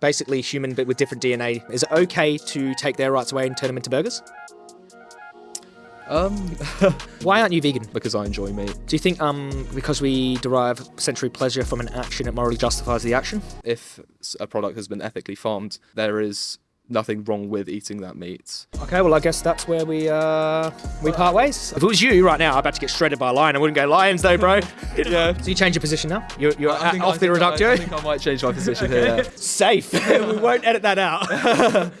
basically human but with different DNA, is it okay to take their rights away and turn them into burgers? Um, Why aren't you vegan? because I enjoy meat. Do you think um, because we derive sensory pleasure from an action, it morally justifies the action? If a product has been ethically farmed, there is nothing wrong with eating that meat. Okay, well, I guess that's where we uh, we part ways. If it was you right now, I'm about to get shredded by a lion. I wouldn't go lions though, bro. yeah. So you change your position now? You're, you're I think- off I the think I- reductio? I think I might change my position here. Safe. we won't edit that out.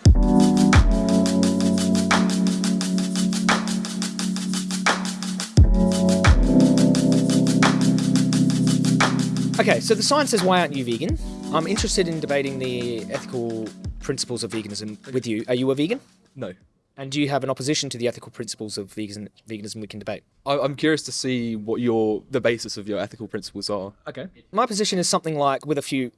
okay, so the sign says, "Why aren't you vegan?" I'm interested in debating the ethical principles of veganism with you. Are you a vegan? No. And do you have an opposition to the ethical principles of vegan, veganism we can debate? I, I'm curious to see what your the basis of your ethical principles are. Okay. My position is something like, with a few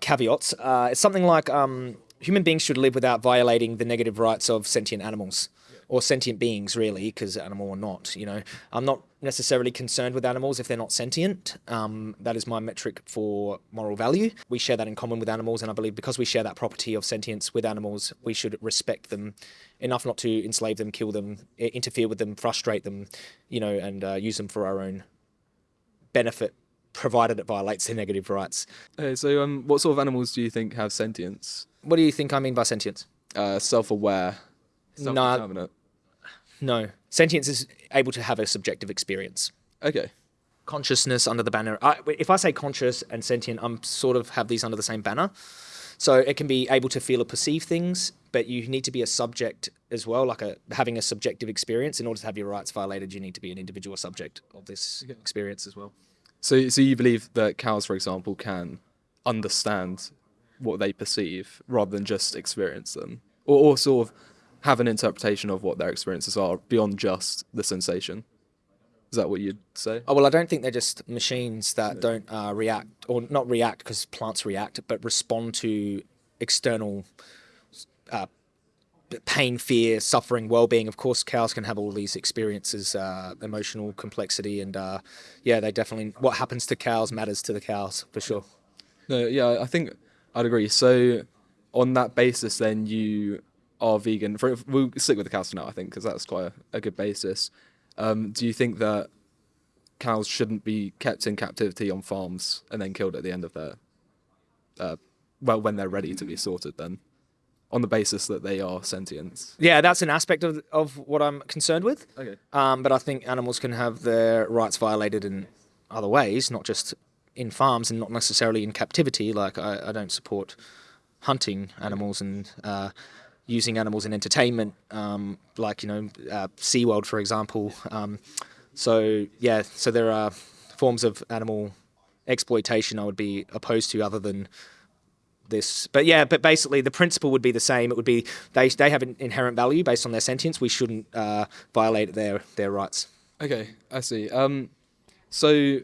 caveats, uh, it's something like um, human beings should live without violating the negative rights of sentient animals. Or sentient beings, really, because animal or not, you know. I'm not necessarily concerned with animals if they're not sentient. Um, that is my metric for moral value. We share that in common with animals, and I believe because we share that property of sentience with animals, we should respect them enough not to enslave them, kill them, interfere with them, frustrate them, you know, and uh, use them for our own benefit, provided it violates their negative rights. Okay, so um, what sort of animals do you think have sentience? What do you think I mean by sentience? Uh, self-aware, No. self-determinate. No. Sentience is able to have a subjective experience. Okay. Consciousness under the banner. I, if I say conscious and sentient, I'm sort of have these under the same banner. So it can be able to feel or perceive things, but you need to be a subject as well, like a having a subjective experience. In order to have your rights violated, you need to be an individual subject of this experience as well. So, so you believe that cows, for example, can understand what they perceive rather than just experience them, or, or sort of have an interpretation of what their experiences are beyond just the sensation. Is that what you'd say? Oh well, I don't think they're just machines that don't uh, react, or not react because plants react, but respond to external uh, pain, fear, suffering, well-being. Of course, cows can have all these experiences, uh, emotional complexity, and uh, yeah, they definitely. What happens to cows matters to the cows for sure. No, yeah, I think I'd agree. So, on that basis, then you are vegan. For, we'll stick with the cows for now, I think, because that's quite a, a good basis. Um, do you think that cows shouldn't be kept in captivity on farms and then killed at the end of their, uh, well, when they're ready to be sorted? Then, on the basis that they are sentient. Yeah, that's an aspect of of what I'm concerned with. Okay. Um, but I think animals can have their rights violated in other ways, not just in farms and not necessarily in captivity. Like I, I don't support hunting animals and uh, using animals in entertainment, um, like you know uh, SeaWorld, for example. Um, so yeah, so there are forms of animal exploitation I would be opposed to, other than this. But yeah, but basically the principle would be the same. It would be they they have an inherent value based on their sentience. We shouldn't uh, violate their their rights. Okay, I see. Um, so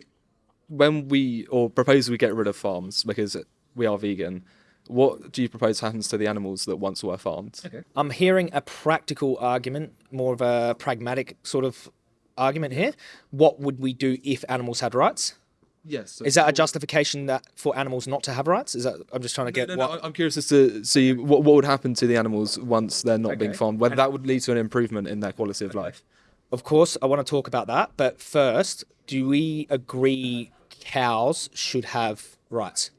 when we or propose we get rid of farms because we are vegan, what do you propose happens to the animals that once were farmed? Okay. I'm hearing a practical argument, more of a pragmatic sort of argument here. What would we do if animals had rights? Yes. Is that a justification that for animals not to have rights? Is that I'm just trying to get No, no, what no, I'm curious as to see what, what would happen to the animals once they're not being farmed, whether that would lead to an improvement in their quality of life. Of course, I want to talk about that. But first, do we agree cows should have rights?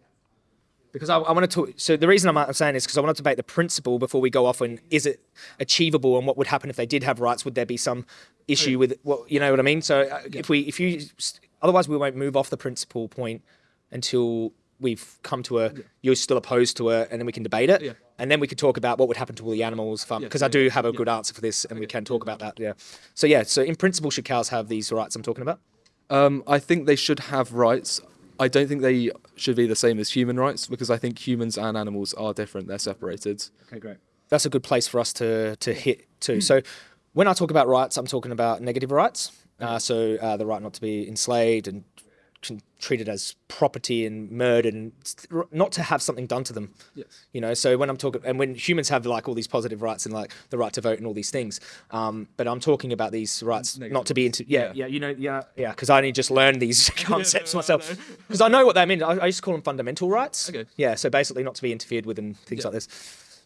Because I, I want to talk. So the reason I'm I'm saying this because I want to debate the principle before we go off and is it achievable and what would happen if they did have rights? Would there be some issue with what you know what I mean? So uh, if we if you otherwise we won't move off the principle point until we've come to a you're still opposed to it and then we can debate it Yeah. and then we could talk about what would happen to all the animals because I do have a good answer for this and we can talk about that yeah so yeah so in principle should cows have these rights I'm talking about Um, I think they should have rights. I don't think they should be the same as human rights because I think humans and animals are different. They're separated. okay great. That's a good place for us to to hit too so when I talk about rights I'm talking about negative rights. Uh, so uh, the right not to be enslaved and con- treated as property and murdered, and not to have something done to them. Yes. You know, so when I'm talking, and when humans have like all these positive rights and like the right to vote and all these things, um, but I'm talking about these rights not to be into. Yeah, Yeah. yeah, you know, yeah, yeah, because I only just learned these concepts no, myself. Because I know what they mean. I, I used to call them fundamental rights. Okay. Yeah, so basically not to be interfered with and things Yeah. like this.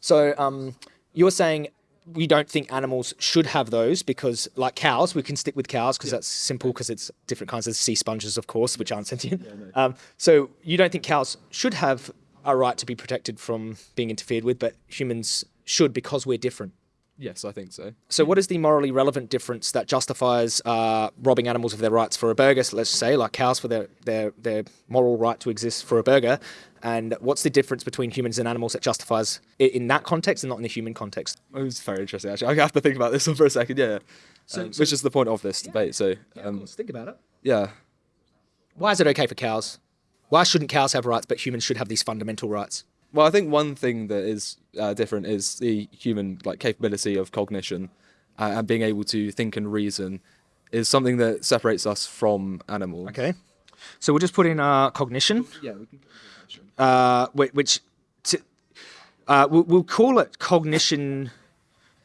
So um, you're saying we don't think animals should have those because, like cows, we can stick with cows because that's simple because it's different kinds of sea sponges, of course, which aren't sentient. um, so you don't think cows should have a right to be protected from being interfered with, but humans should because we're different. Yes, I think so. So, what is the morally relevant difference that justifies uh, robbing animals of their rights for a burger? So let's say, like cows, for their, their their moral right to exist for a burger, and what's the difference between humans and animals that justifies it in that context and not in the human context? It was very interesting, actually. I have to think about this one for a second. Yeah. Um, which is the point of this debate. So, um, think about it. yeah. Why is it okay for cows? Why shouldn't cows have rights, but humans should have these fundamental rights? Well, I think one thing that is uh, different is the human like capability of cognition uh, and being able to think and reason is something that separates us from animals. Okay. So we'll just put in uh, cognition. Yeah, we can. Uh, which to, uh, we'll, we'll call it cognition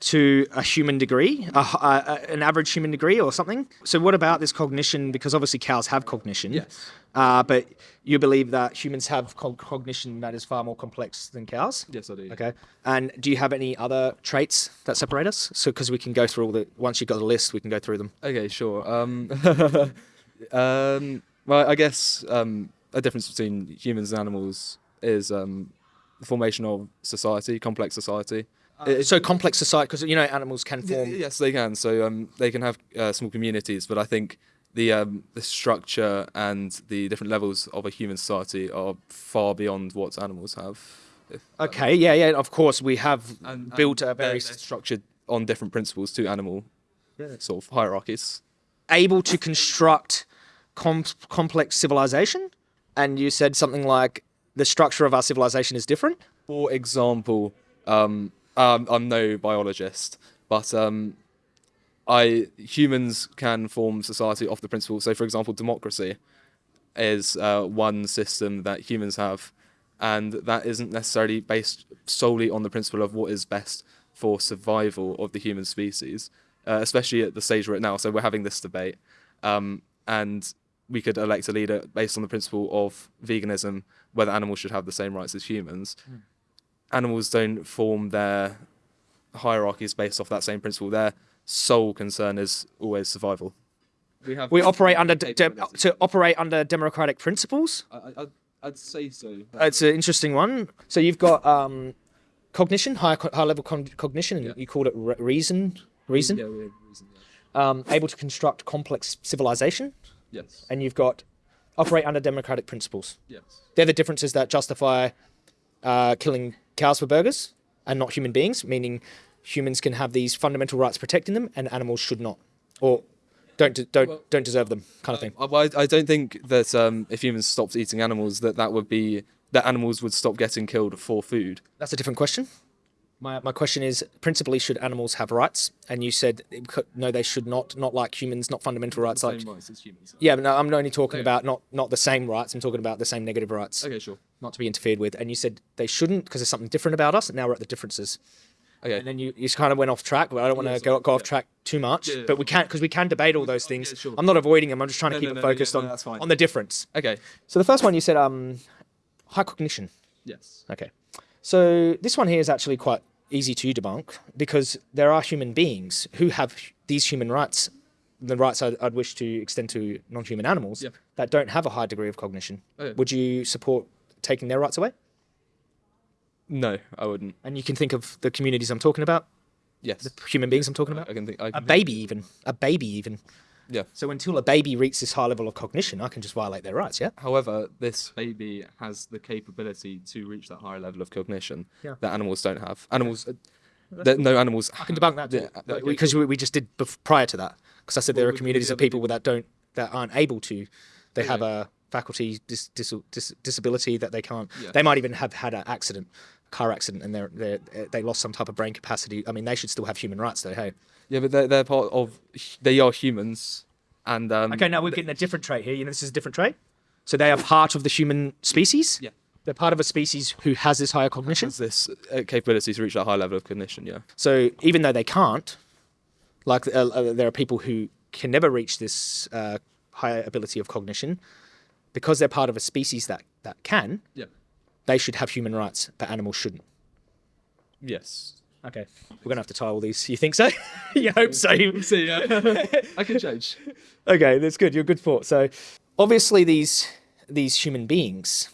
to a human degree, a- a- an average human degree or something. So what about this cognition? Because obviously cows have cognition. Yes. Uh, but you believe that humans have co- cognition that is far more complex than cows. Yes, I do. Okay. And do you have any other traits that separate us? So because we can go through all the once you've got the list, we can go through them. Okay, sure. Um, um, well, I guess um, a difference between humans and animals is um, the formation of society, complex society. It- So complex society, because you know animals can form. Yes, they can. So um, they can have uh, small communities, but I think the um, the structure and the different levels of a human society are far beyond what animals have. If, Okay. Yeah. Yeah. Of course, we have and- built and a very they're- structured on different principles to animal sort of hierarchies. able to construct com- complex civilization, and you said something like the structure of our civilization is different. For example, um, um, I'm no biologist, but um, I humans can form society off the principle. So, for example, democracy is uh, one system that humans have, and that isn't necessarily based solely on the principle of what is best for survival of the human species, uh, especially at the stage we're at now. So, we're having this debate, um, and we could elect a leader based on the principle of veganism, whether animals should have the same rights as humans. Animals don't form their hierarchies based off that same principle. Their sole concern is always survival. We have We operate under de- de- to operate under democratic principles. I, I, I'd say so. It's an interesting one. So you've got um, cognition, high co- high level con- cognition, and Yeah. you called it re- reason. Reason. Yeah, we have reason. Yeah. Um, able to construct complex civilization, Yes. and you've got operate under democratic principles. Yes. They're the differences that justify uh, killing cows for burgers and not human beings, meaning humans can have these fundamental rights protecting them and animals should not, or don't don't Well- don't deserve them, kind of thing. I, well, I I don't think that um, if humans stopped eating animals, that that would be that animals would stop getting killed for food. That's a different question. My, my question is principally should animals have rights? And you said no, they should not. Not like humans, not fundamental rights. Like rights as humans. yeah, but no, I'm only talking Okay. about not not the same rights. I'm talking about the same negative rights, Okay, sure. not to be interfered with. And you said they shouldn't because there's something different about us. And now we're at the differences. Okay. and then you, you kind of went off track. But I don't want to Yeah, go, go off yeah. track too much. Yeah, but we can't because we can debate all those things. sure. I'm not avoiding them. I'm just trying to keep no, it no, no, focused no, on on the difference. Okay. So the first one you said um, high cognition. Yes. Okay. So this one here is actually quite easy to debunk because there are human beings who have these human rights, the rights I'd, I'd wish to extend to non-human animals Yeah. that don't have a high degree of cognition. Oh, okay. Would you support taking their rights away? No, I wouldn't. And you can think of the communities I'm talking about, Yes. The human beings I'm talking about. I can think. I A can think- baby even, a baby even. Yeah. So until a baby reaches this high level of cognition, I can just violate their rights, yeah? However, this baby has the capability to reach that higher level of cognition Yeah. that animals don't have. Animals, uh, that no animals. I can debunk that Yeah, because we, we just did prior to that. Because I said there are communities of people that don't that aren't able to. They have a faculty dis, dis, dis, disability that they can't. Yeah. They might even have had an accident, car accident, and they're, they're they lost some type of brain capacity. I mean, they should still have human rights, though. Hey. Yeah, but they're, they're part of. They are humans, and um, Okay, now we're getting a different trait here. You know, this is a different trait. So they are part of the human species. Yeah. They're part of a species who has this higher cognition. Has this uh, capability to reach that high level of cognition. Yeah. So even though they can't, like uh, uh, there are people who can never reach this uh, higher ability of cognition, because they're part of a species that that can, Yeah. They should have human rights, but animals shouldn't. Yes. Okay, we're gonna have to tie all these. You think so? you hope so. See, yeah. I can change. okay, that's good. You're good for So, obviously, these these human beings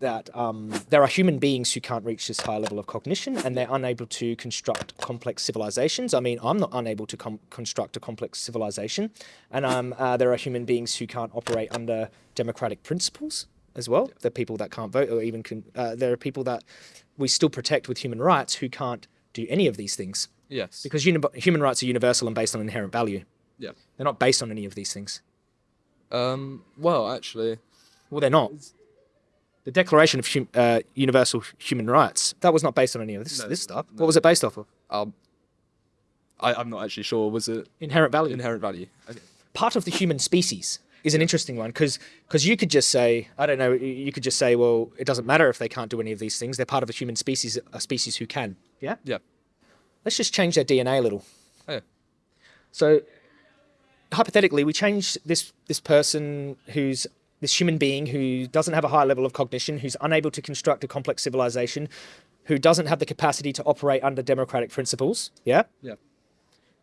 that um, there are human beings who can't reach this high level of cognition and they're unable to construct complex civilizations. I mean, I'm not unable to com- construct a complex civilization, and um, uh, there are human beings who can't operate under democratic principles as well. There are people that can't vote, or even can, uh, there are people that we still protect with human rights who can't do any of these things Yes. because human rights are universal and based on inherent value. yeah. They're not based on any of these things. Um. Well, actually, Well, they're not. The Declaration of hum- uh, Universal Human Rights that was not based on any of this, No, this stuff. no. What was it based off of? um, I, I'm not actually sure. Was it Inherent value. inherent value? Okay. Part of the human species is an interesting one because because you could just say I don't know. You could just say, well, it doesn't matter if they can't do any of these things. They're part of a human species, a species who can. Yeah. Yeah. Let's just change their DNA a little. Oh, yeah. So hypothetically, we change this this person who's this human being who doesn't have a high level of cognition, who's unable to construct a complex civilization, who doesn't have the capacity to operate under democratic principles. Yeah. Yeah.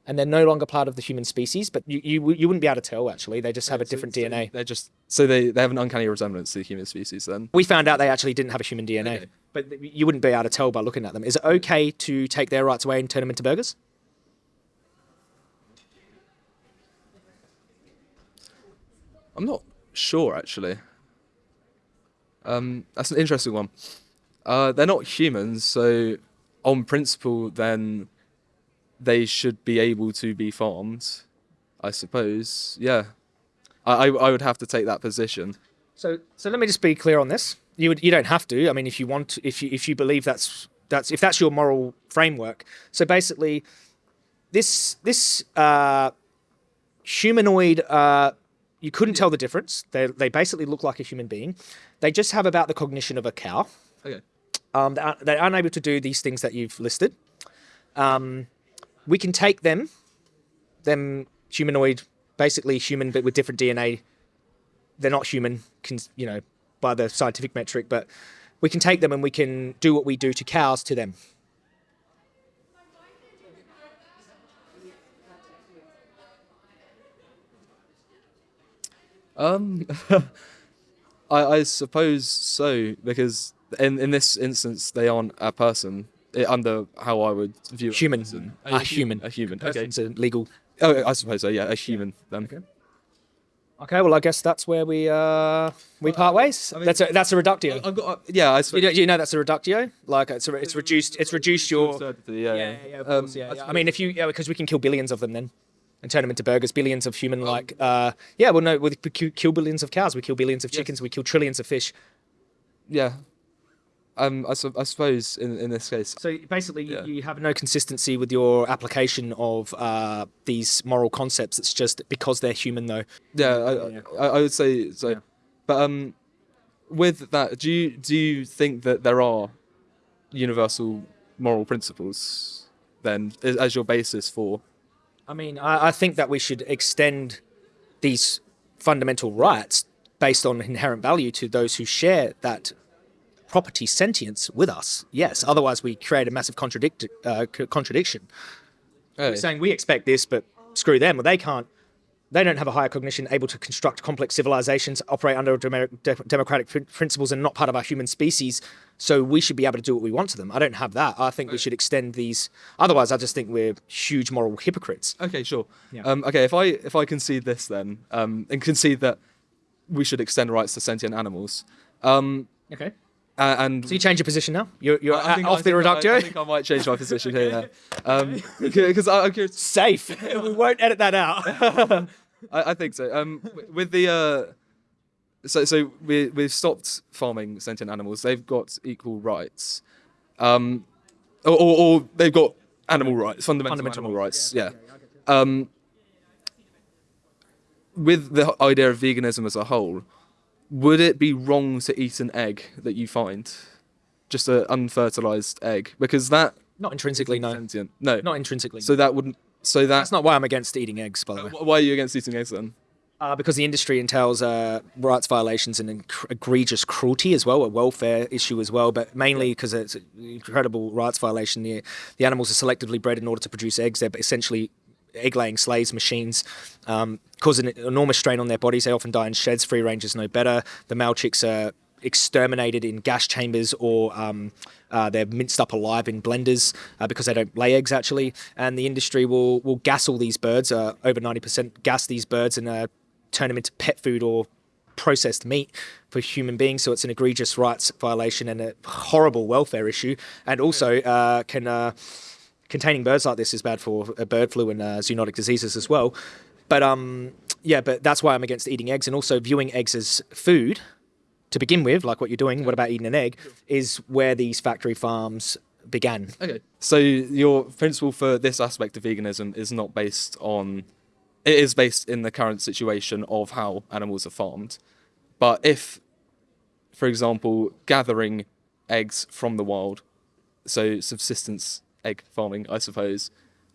And they're no longer part of the human species, but you, you, you wouldn't be able to tell actually. They just have a different so DNA. They're just so they, they have an uncanny resemblance to the human species. Then. We found out they actually didn't have a human DNA, Okay. but you wouldn't be able to tell by looking at them. Is it okay to take their rights away and turn them into burgers? I'm not sure actually. Um, that's an interesting one. Uh, they're not humans, so on principle, then they should be able to be farmed. I suppose. Yeah. I, I, I would have to take that position. So, so let me just be clear on this. You would, you don't have to. I mean, if you want, to, if you if you believe that's that's if that's your moral framework. So basically, this this uh, humanoid, uh, you couldn't tell the difference. They they basically look like a human being. They just have about the cognition of a cow. Okay. Um, they're, they're unable to do these things that you've listed. Um, we can take them, them humanoid, basically human but with different DNA. They're not human, can, you know, by the scientific metric, but we can take them and we can do what we do to cows to them. Um, I, I suppose so because in in this instance they aren't a person under how I would view a Human. person. A human. a human. Okay. It's a legal. Oh, I suppose so. Yeah, a human. Then. Okay. Okay, well, I guess that's where we uh we part ways. I mean- that's a that's a reductio. I've got. Uh, yeah, I you, know, you know that's a reductio. Like it's a, it's reduced it's reduced your Absurdity, yeah, yeah, yeah, of Um, course, yeah, I yeah. I mean, if you, yeah, because we can kill billions of them then, and turn them into burgers. Billions of human, like, uh, yeah, well, no, we we kill kill billions of cows. We kill billions of Yes. chickens. We kill trillions of fish. yeah. Um, I, su- I suppose in in this case. So basically, Yeah. you, you have no consistency with your application of uh, these moral concepts. It's just because they're human, though. Yeah, I, Yeah. I, I would say so. Yeah. But um, with that, do you do you think that there are universal moral principles then as as your basis for? I mean, I, I think that we should extend these fundamental rights based on inherent value to those who share that property sentience with us. Yes, otherwise we create a massive contradict uh, contradiction. Oh, We're saying we expect this, but screw them. Well, they can't. They don't have a higher cognition, able to construct complex civilizations, operate under de- democratic prin- principles, and not part of our human species. So we should be able to do what we want to them. I don't have that. I think we should extend these. Otherwise, I just think we're huge moral hypocrites. Okay, sure. Yeah. Um, okay, if I if I concede this then, um, and concede that we should extend rights to sentient animals, um, Okay. A- and So you change your position now. You're, you're I- I think- off I the think I- reductio. I, think I might change my position here. Yeah. Um, because I'm curious. Safe. we won't edit that out. I, I think so. Um, with the uh, so so we we've stopped farming sentient animals. They've got equal rights, um, or, or, or they've got animal rights, fundamental, Fundamental animal rights. rights. Yeah. Um, with the idea of veganism as a whole, would it be wrong to eat an egg that you find, just an unfertilized egg, because that Not intrinsically, no. sentient? No, Not intrinsically. So that wouldn't. So that's that's not why I'm against eating eggs, by the way. Why are you against eating eggs then? Uh, because the industry entails uh, rights violations and egregious cruelty as well, a welfare issue as well, but mainly because it's an incredible rights violation. The, the animals are selectively bred in order to produce eggs. They're essentially egg laying slaves, machines, um, cause an enormous strain on their bodies. They often die in sheds. Free range is no better. The male chicks are exterminated in gas chambers or um, uh, they're minced up alive in blenders uh, because they don't lay eggs actually. And the industry will will gas all these birds, uh, over ninety percent gas these birds and uh, turn them into pet food or processed meat for human beings. So it's an egregious rights violation and a horrible welfare issue. And also uh, can uh, containing birds like this is bad for uh, bird flu and uh, zoonotic diseases as well. But um, yeah, but that's why I'm against eating eggs and also viewing eggs as food to begin with, like what you're doing. What about eating an egg? Is where these factory farms began. Okay. So your principle for this aspect of veganism is not based on. It is based in the current situation of how animals are farmed, but if, for example, gathering eggs from the wild, so subsistence egg farming, I suppose,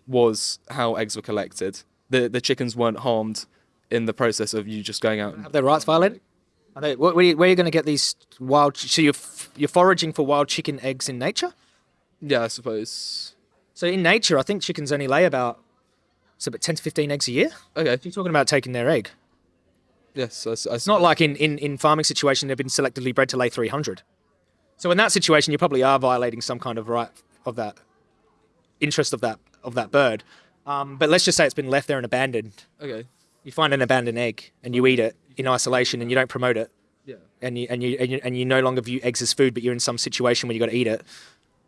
was how eggs were collected. The the chickens weren't harmed in the process of you just going out. And, Have their rights violated? Are they, where, where are you, where are you going to get these wild? So you're you're foraging for wild chicken eggs in nature. yeah, I suppose. So in nature, I think chickens only lay about so about ten to fifteen eggs a year. Okay. You're talking about taking their egg. Yes, I, I It's not like in, in, in farming situation they've been selectively bred to lay 300. So in that situation, you probably are violating some kind of right of that interest of that of that bird. Um, but let's just say it's been left there and abandoned. Okay. You find an abandoned egg and you eat it in isolation and you don't promote it Yeah. and you and you and you, and you no longer view eggs as food, but you're in some situation where you got to eat it.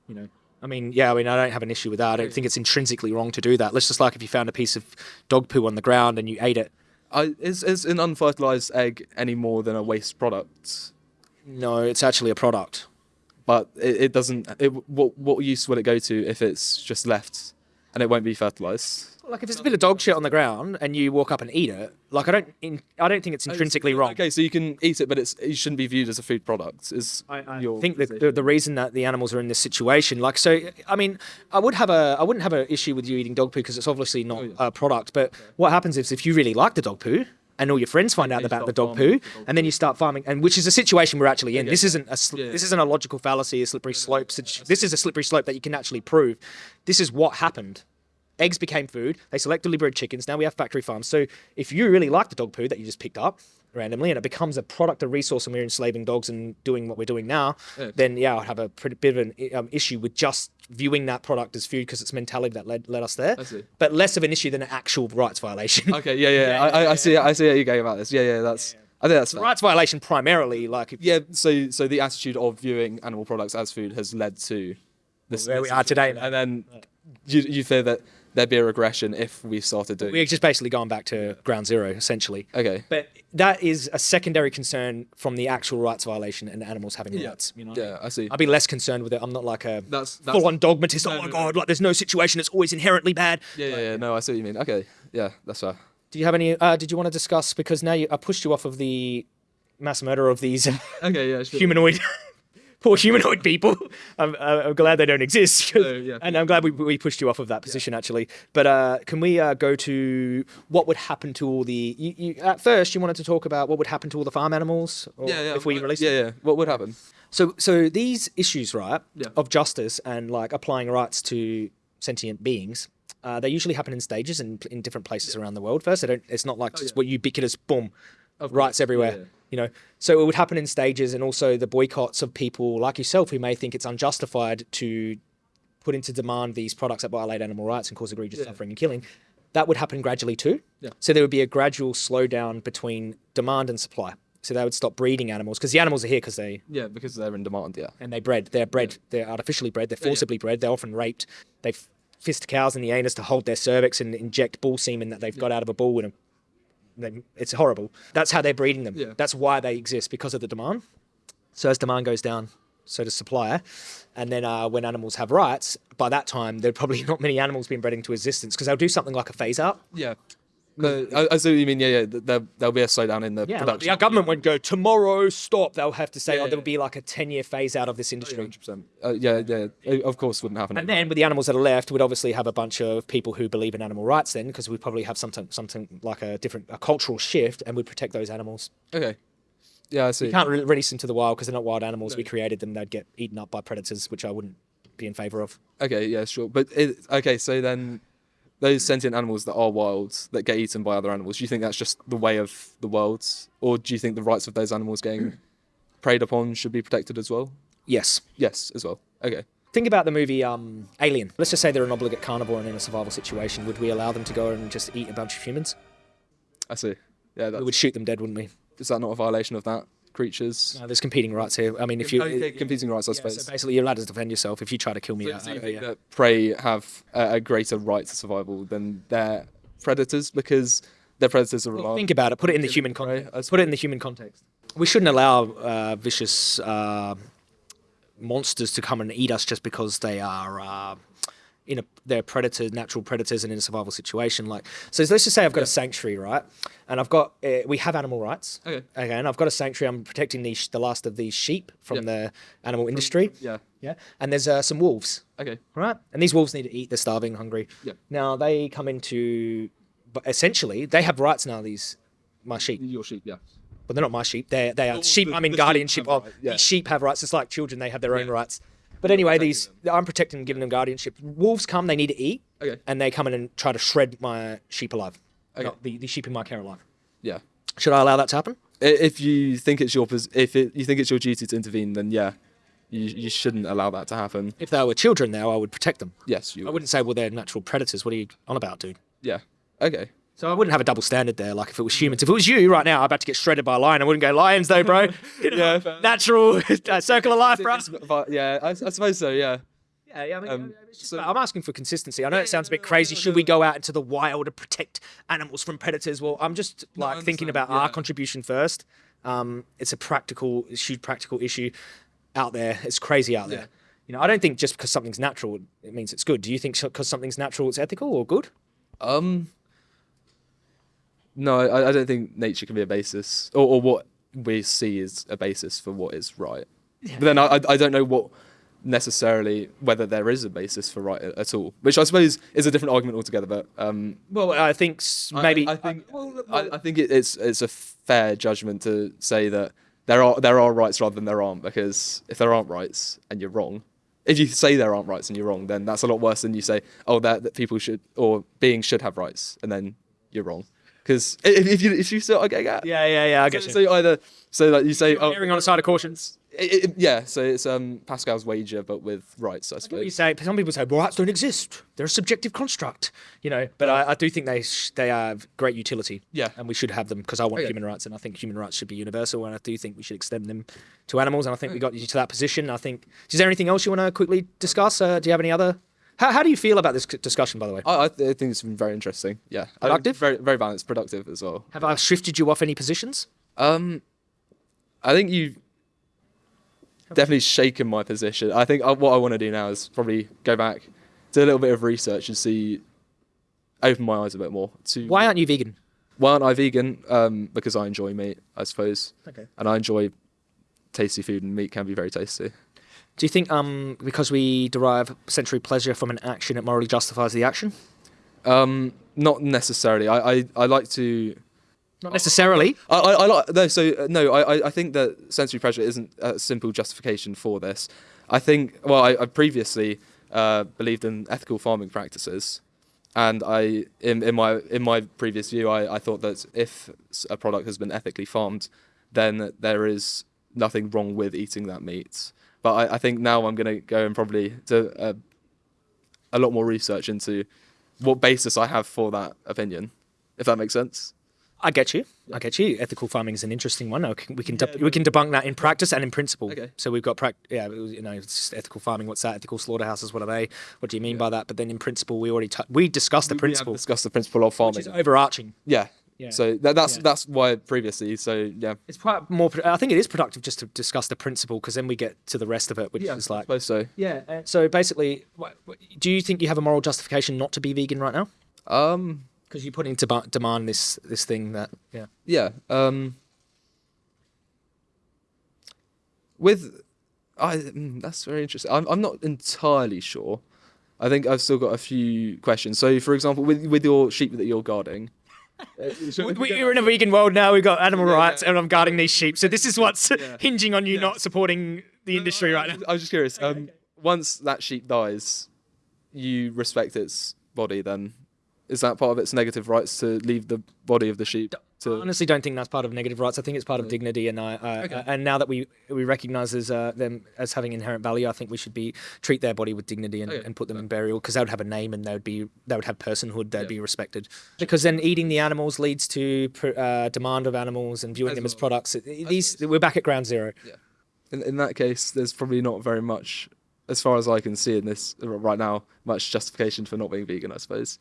You know, I mean, yeah, I mean, I don't have an issue with that. I don't think it's intrinsically wrong to do that. Let's just like if you found a piece of dog poo on the ground and you ate it. I, is is an unfertilized egg any more than a waste product? No, it's actually a product. But it, it doesn't. It, what what use will it go to if it's just left and it won't be fertilized? Like if it's a bit of dog shit on the ground and you walk up and eat it, like I don't, in, I don't think it's oh, intrinsically wrong. Okay, so you can eat it, but it's it shouldn't be viewed as a food product. Is I your think that the, the reason that the animals are in this situation, like, so, I mean, I would have a, I wouldn't have an issue with you eating dog poo because it's obviously not Oh, yeah. a product. But what happens is if you really like the dog poo and all your friends find out about the dog poo, and then you start farming, and which is a situation we're actually in. This isn't a, Yeah. this isn't a logical fallacy, a slippery slope. This is a slippery slope that you can actually prove. This is what happened. Eggs became food. They selectively bred chickens. Now we have factory farms. So if you really like the dog poo that you just picked up randomly and it becomes a product, a resource, and we're enslaving dogs and doing what we're doing now, Yeah. then yeah, I'd have a pretty bit of an um, issue with just viewing that product as food because it's mentality that led, led us there. But less of an issue than an actual rights violation. Okay, yeah, yeah. I, I, I see. I see how you're going about this. Yeah, yeah. That's. I think that's rights violation primarily, like if, Yeah. So so the attitude of viewing animal products as food has led to this. where we are today. and then you you fear that there'd be a regression if we started doing. We're just basically going back to ground zero, essentially. okay. But that is a secondary concern from the actual rights violation and animals having rights. You know, what I mean? Yeah, I see. I'd be less concerned with it. I'm not like a That's- that's- full-on dogmatist. No, oh my no, god, like there's no situation that's always inherently bad. Yeah, yeah, yeah. No, I see what you mean. Okay. Yeah, that's fair. Do you have any? Uh, did you want to discuss because now you, I pushed you off of the mass murder of these Okay. Yeah. Sure. humanoid, poor humanoid people. I'm, uh, I'm glad they don't exist. No, yeah. and I'm glad we, we pushed you off of that position actually. But uh, can we uh, go to what would happen to all the? You, you, at first, you wanted to talk about what would happen to all the farm animals, or Yeah, yeah. if we uh, release. Yeah, them? yeah. What would happen? So, so these issues, right, Yeah. of justice and like applying rights to sentient beings. Uh, they usually happen in stages and in different places around the world. First, they don't. It's not like just Oh, yeah. what ubiquitous boom, Of rights course, everywhere. yeah, yeah. You know, so it would happen in stages, and also the boycotts of people like yourself who may think it's unjustified to put into demand these products that violate animal rights and cause egregious Yeah. suffering and killing. That would happen gradually too. Yeah. So there would be a gradual slowdown between demand and supply. So they would stop breeding animals because the animals are here because they Yeah, because they're in demand. Yeah. and they bred. They're bred. They're artificially bred. They're yeah. forcibly bred. They're often raped. They fist cows in the anus to hold their cervix and inject bull semen that they've got out of a bull. And they, it's horrible. That's how they're breeding them. Yeah. That's why they exist because of the demand. So as demand goes down, so does supply. And then uh, when animals have rights, by that time there are probably not many animals being bred into existence because they'll do something like a phase out Yeah. No, I, I see what you mean. Yeah, yeah. There, there'll be a slowdown in the Yeah, like, production. our government won't go tomorrow. Stop. They'll have to say, Yeah, oh, there'll be like a ten-year phase out of this industry. 100%. Uh, yeah, yeah. It, of course, wouldn't happen. And then with the animals that are left, we'd obviously have a bunch of people who believe in animal rights. Then, because we'd probably have something, something like a different, a cultural shift, and we'd protect those animals. okay. Yeah, I see. You can't re- release them to the wild because they're not wild animals. We created them; they'd get eaten up by predators, which I wouldn't be in favour of. Okay, yeah, sure. But it, okay, so then those sentient animals that are wild that get eaten by other animals, do you think that's just the way of the world, or do you think the rights of those animals getting preyed upon should be protected as well? Yes. Yes, as well. Okay. Think about the movie um, Alien. Let's just say they're an obligate carnivore and in a survival situation. Would we allow them to go and just eat a bunch of humans? I see. Yeah, we would shoot them dead, wouldn't we? is that not a violation of that creatures? No, there's competing rights here. I mean, if you okay, competing rights, I yeah, suppose. so basically you're allowed to defend yourself if you try to kill me. So do you think yeah. that prey have a, a greater right to survival than their predators because their predators are reliable? Think about it. Put it in the human context. Put it in the human context. We shouldn't allow uh, vicious uh, monsters to come and eat us just because they are uh, in a they're predators, natural predators, and in a survival situation. Like so, let's just say I've got a sanctuary, right? And I've got uh, we have animal rights. Okay. Okay, and I've got a sanctuary. I'm protecting the the last of these sheep from Yeah. the animal industry. yeah. Yeah, and there's uh, some wolves Okay. right? And these wolves need to eat. They're starving, hungry. Yeah. Now they come into, but essentially they have rights now. These my sheep, Your sheep, yeah. but they're not my sheep. They they are sheep. the- I mean sheep guardianship have of rights, yeah. these sheep have rights. It's like children. They have their own Yeah. rights. But anyway, these I'm protecting, and giving them guardianship. Wolves come. They need to eat. Okay. And they come in and try to shred my sheep alive. Okay. Not the, the sheep in my care alive. Yeah. Should I allow that to happen? If you think it's your if it, you think it's your duty to intervene, then yeah, you you shouldn't allow that to happen. If they were children now, I would protect them. Yes, you. I wouldn't say, well, they're natural predators. What are you on about, dude? Yeah. Okay. So I wouldn't have a double standard there. Like if it was humans, if it was you right now, I'm about to get shredded by a lion. I wouldn't go lions though, bro. Yeah, natural uh, circle of life, bro. Yeah, I, I suppose so. Yeah. Yeah, yeah. I mean, um, it's just, so, I'm asking for consistency. I know it sounds a bit crazy. Should we go out into the wild to protect animals from predators? Well, I'm just like thinking about our contribution first. Um, it's a practical, it's a huge practical issue out there. It's crazy out there. Yeah. You know, I don't think just because something's natural, it means it's good. Do you think because something's natural, it's ethical or good? Um. No, I, I don't think nature can be a basis, or, or what we see is a basis for what is right. But then I, I I don't know what necessarily whether there is a basis for right at all, which I suppose is a different argument altogether. But um, Well, I think maybe. I, think well, I, I think it, it's it's a fair judgment to say that there are there are rights rather than there aren't because if there aren't rights and you're wrong, if you say there aren't rights and you're wrong, then that's a lot worse than you say oh that, that people should or beings should have rights and then you're wrong because if, if you if you still okay yeah yeah, yeah, yeah. I get so, you. so you either so like you say oh Erring on the side of cautions. it, it- yeah so it's um Pascal's wager but with rights I What you say? Some people say well, rights don't exist; they're a subjective construct, you know. But I, I do think they sh- they have great utility. Yeah. and we should have them because I want Okay. human rights, and I think human rights should be universal, and I do think we should extend them to animals. And I think we got you to that position. I think. Is there anything else you want to quickly discuss? Uh, do you have any other? How, how do you feel about this discussion, by the way? I, I, think it's been very interesting yeah Productive? very very balanced productive as well Have I shifted you off any positions? Um, I think you've definitely shaken my position. I think uh, what I want to do now is probably go back, do a little bit of research and see, open my eyes a bit more to Why aren't you vegan? why aren't I vegan? Um, because I enjoy meat, I suppose, Okay. and I enjoy tasty food, and meat can be very tasty. Do you think um because we derive sensory pleasure from an action, it morally justifies the action? Um, not necessarily. I, I, I like to. Not necessarily. I, I, I like no. So uh, no, I, I- I think that sensory pleasure isn't a simple justification for this. I think well, I, I previously uh, believed in ethical farming practices, and I in, in my in my previous view, I, I thought that if a product has been ethically farmed, then there is nothing wrong with eating that meat. But I, I think now I'm going to go and probably do a, a lot more research into what basis I have for that opinion, if that makes sense. I get you. I get you. Ethical farming is an interesting one. We can we can debunk that in practice and in principle. Okay. So we've got yeah, you know, it's ethical farming. What's that? Ethical slaughterhouses. What are they? What do you mean by that? But then in principle, we already we discussed the We principle, discussed the principle of farming. which is overarching. Yeah. Yeah. So that, that's Yeah. that's why previously. So yeah. It's quite more. I think it is productive just to discuss the principle because then we get to the rest of it, which is I like suppose so. yeah. uh, So basically, what, what- do you think you have a moral justification not to be vegan right now? Um, Because you put into bu- demand this this thing that yeah. Yeah. Um, with, I mm, that's very interesting. I'm I'm not entirely sure. I think I've still got a few questions. So, for example, with with your sheep that you're guarding. We, are in a vegan world now. We've got animal Yeah, rights, yeah. and I'm guarding these sheep. So this is what's Yeah. hinging on you not supporting the industry right now. I was just curious. Um, once that sheep dies, you respect its body. Then is that part of its negative rights to leave the body of the sheep? I honestly don't think that's part of negative rights. I think it's part of dignity, and I, Okay. and now that we we recognise as uh, them as having inherent value, I think we should be treat their body with dignity and, Okay. and put them in burial because they would have a name and they would be they would have personhood. They'd Yeah. be respected. Because then eating the animals leads to pr- uh, demand of animals and viewing As them as products. These suppose. we're back at ground zero. Yeah. in, in that case, there's probably not very much, as far as I can see in this right now, much justification for not being vegan. I suppose.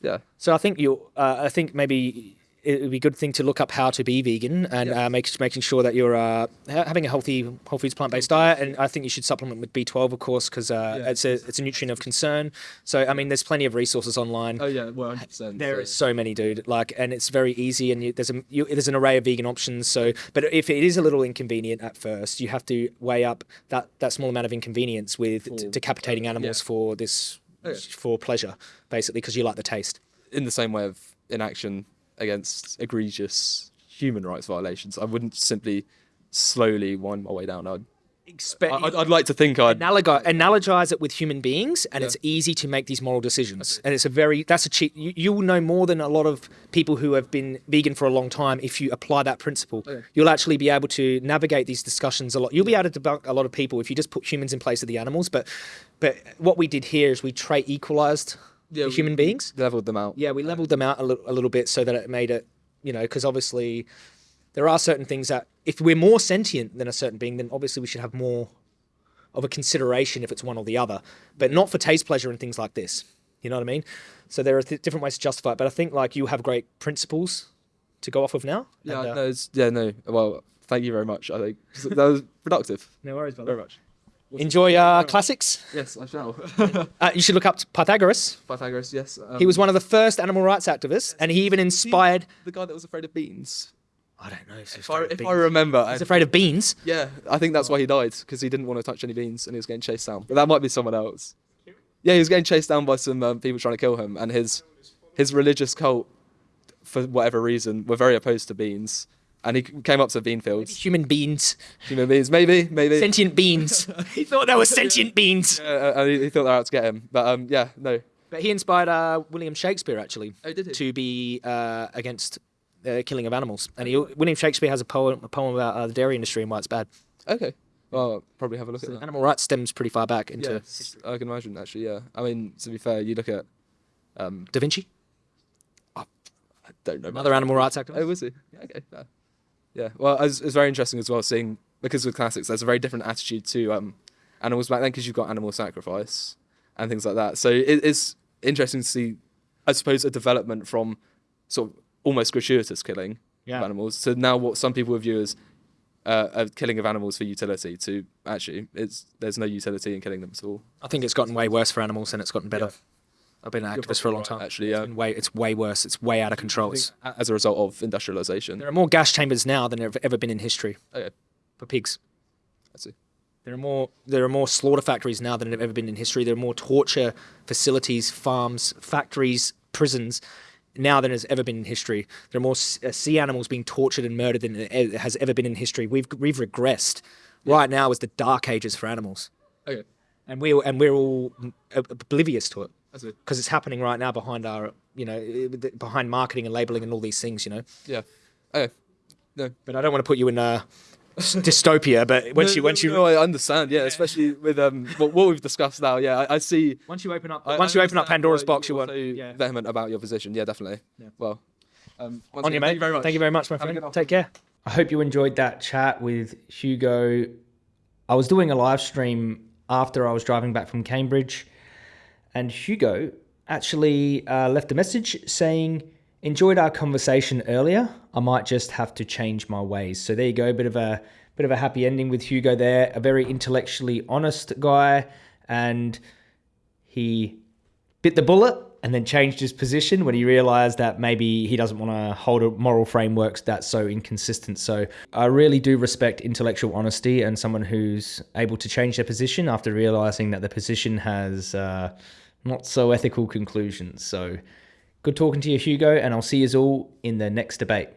Yeah. So I think you, uh, I think maybe it would be a good thing to look up how to be vegan and Yeah. uh, make, making sure that you're uh, having a healthy whole foods plant based diet. And I think you should supplement with B12, of course, because uh, Yeah. it's a it's a nutrient of concern. So I mean, there's plenty of resources online. Oh yeah, one hundred percent. There is so many, dude. Like, and it's very easy, and you, there's a you, there's an array of vegan options. So, but if it is a little inconvenient at first, you have to weigh up that that small amount of inconvenience with For- decapitating animals yeah. for this Okay. for pleasure, basically, because you like the taste. in the same way of inaction against egregious human rights violations. I wouldn't simply slowly wind my way down. I'd, Expect, I'd, I'd like to think I'd. analogize, analogize it with human beings and Yeah. it's easy to make these moral decisions and it's a very that's a cheap you, you will know more than a lot of people who have been vegan for a long time if you apply that principle oh, Okay. you'll actually be able to navigate these discussions a lot you'll be able to debunk a lot of people if you just put humans in place of the animals but but what we did here is we trait equalized Yeah, the we- human beings leveled them out. yeah, we leveled them out a little, a little bit so that it made it, you know, because obviously there are certain things that if we're more sentient than a certain being, then obviously we should have more of a consideration if it's one or the other, but not for taste pleasure and things like this. You know what I mean? So there are th- different ways to justify it, but I think like you have great principles to go off of now. Yeah, and, uh, no, yeah, no. Well, thank you very much. I think that was productive. no worries, brother. Very much. Enjoy uh, classics. Yes, I shall. Uh, you should look up Pythagoras. Pythagoras, yes. Um, He was one of the first animal rights activists, and he even inspired. the guy that was afraid of beans. I don't know if, he was If I, if. I remember, I, He's afraid of beans. yeah, I think that's why he died because he didn't want to touch any beans and he was getting chased down. But that might be someone else. Yeah, he was getting chased down by some um, people trying to kill him, and his his religious cult, for whatever reason, were very opposed to beans. And he came up to bean fields. Human beans. Human beans, maybe, maybe. Sentient beans. he thought they were sentient beans. Uh, and he, he thought they were out to get him. But um, yeah, no. But he inspired uh, William Shakespeare actually Oh, did he? to be uh, against uh, killing of animals. And he, William Shakespeare has a poem, a poem about uh, the dairy industry and why it's bad. Okay. Well, I'll probably have a look So at that. animal rights stems pretty far back into Yes, I can imagine actually. Yeah. I mean, to be fair, you look at. Um, Da Vinci, I don't know. much another animal rights activist. Oh, was he? Yeah, okay. fair. Yeah. Well, it's, it's very interesting as well seeing because with classics, there's a very different attitude to um, animals back then because you've got animal sacrifice and things like that. So it, it's interesting to see, I suppose, a development from sort of almost gratuitous killing Yeah. of animals to now what some people view as uh, a killing of animals for utility. To actually, it's there's no utility in killing them at all. I think it's gotten way worse for animals than it's gotten better. Yeah. I've been an activist for a long probably time. actually, It's yeah. been way, it's way worse. It's way out of control. It's, As a result of industrialization. there are more gas chambers now than there have ever been in history Okay, for pigs. I see. There are more. There are more slaughter factories now than have ever been in history. There are more torture facilities, farms, factories, prisons now than has ever been in history. There are more uh, sea animals being tortured and murdered than has ever been in history. We've we've regressed. Right now is the dark ages for animals, Okay, and we and we're all mm, oblivious to it. Because it's happening right now behind our you know behind marketing and labeling and all these things. You know, Yeah. Okay. No. but I don't want to put you in a dystopia. But once no, you once no, you no, I understand. Yeah, especially with um what, what we've discussed now. Yeah, I, I see. once you open up I- once I you open up Pandora's why box, you want so yeah. vehement about your position. Yeah, definitely. Yeah. Well, um, once On you, mate. Thank you very much. Thank you very much, my friend. Take care. I hope you enjoyed that chat with Hugo. I was doing a live stream after I was driving back from Cambridge, and Hugo actually uh, left a message saying, enjoyed our conversation earlier. I might just have to change my ways. So there you go, bit of a bit of a happy ending with Hugo there. A very intellectually honest guy, and he bit the bullet and then changed his position when he realized that maybe he doesn't want to hold moral frameworks that's so inconsistent. So I really do respect intellectual honesty and someone who's able to change their position after realizing that the position has. Uh, not so ethical conclusions. So good talking to you, Hugo, and I'll see you all in the next debate.